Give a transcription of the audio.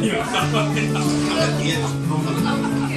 今頑張ってた。